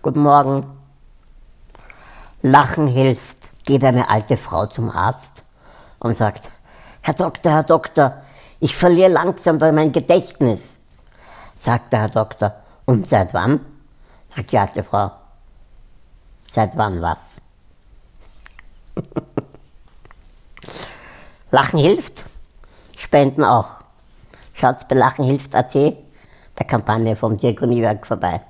Guten Morgen. Lachen hilft. Geht eine alte Frau zum Arzt und sagt, Herr Doktor, Herr Doktor, ich verliere langsam mein Gedächtnis. Sagt der Herr Doktor, und seit wann? Sagt die alte Frau, seit wann was? Lachen hilft, Spenden auch. Schaut bei lachenhilft.at, der Kampagne vom Diakoniewerk vorbei.